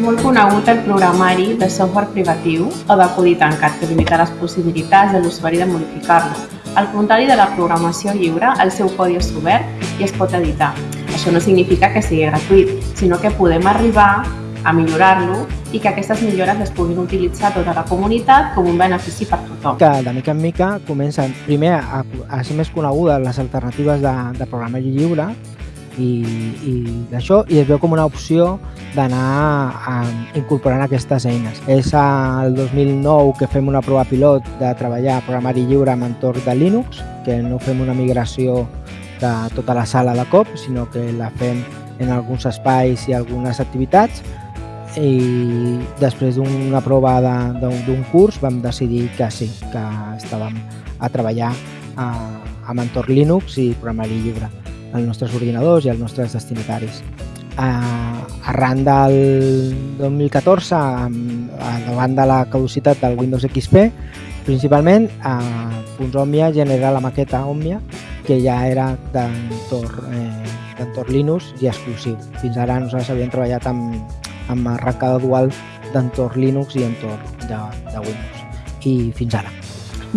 molt conegut el programari de software privatiu o de codi tancat que limita les possibilitats de l'usuari de modificar-lo. Al contrari de la programació lliure, el seu codi és obert i es pot editar. Això no significa que sigui gratuït, sinó que podem arribar a millorar-lo i que aquestes millores les puguin utilitzar tota la comunitat com un benefici per tothom. Que de mica en mica comencen primer a, a ser més conegudes les alternatives de, de programari lliure i, i d'això i es veu com una opció d'anar incorporant aquestes eines. És el 2009 que fem una prova pilot de treballar programari lliure amb entorn de Linux, que no fem una migració de tota la sala de cop, sinó que la fem en alguns espais i algunes activitats i després d'una prova d'un curs vam decidir que sí, que estàvem a treballar a, amb entorn Linux i programari lliure als nostres ordinadors i als nostres destinataris. Uh, arran del 2014, davant de la caducitat del Windows XP, principalment, uh, Omnia genera la maqueta Omnia, que ja era d'entorn eh, Linux i exclusiu. Fins ara nosaltres havíem treballat amb, amb arrencada dual d'entorn Linux i entorn de, de Windows. I fins ara.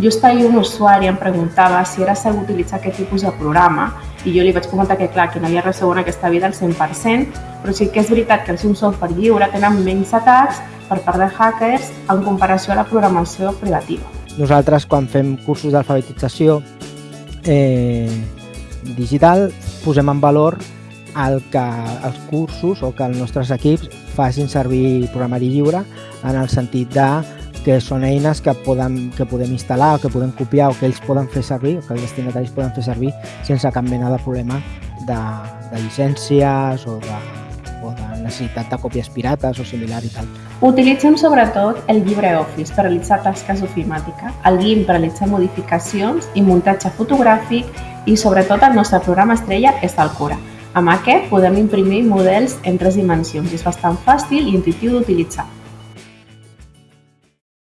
Just ahir un usuari em preguntava si era segur utilitzar aquest tipus de programa i jo li vaig comentar que clar, que no hi ha res segur en aquesta vida al 100%, però sí que és veritat que els un software lliure tenen menys atacs per part de hackers en comparació a la programació privativa. Nosaltres, quan fem cursos d'alfabetització eh, digital, posem en valor el que els cursos o que els nostres equips facin servir programari lliure en el sentit de que són eines que, poden, que podem instal·lar o que podem copiar o que ells poden fer servir o que els destinataris poden fer servir sense cap mena de problema de, de llicències o de, o de necessitat de còpies pirates o similar i tal. Utilitzem sobretot el LibreOffice per realitzar tasques ofimàtica, el GIMP per realitzar modificacions i muntatge fotogràfic i sobretot el nostre programa estrella és el Cura. Amb aquest podem imprimir models en tres dimensions i és bastant fàcil i intuitiu d'utilitzar.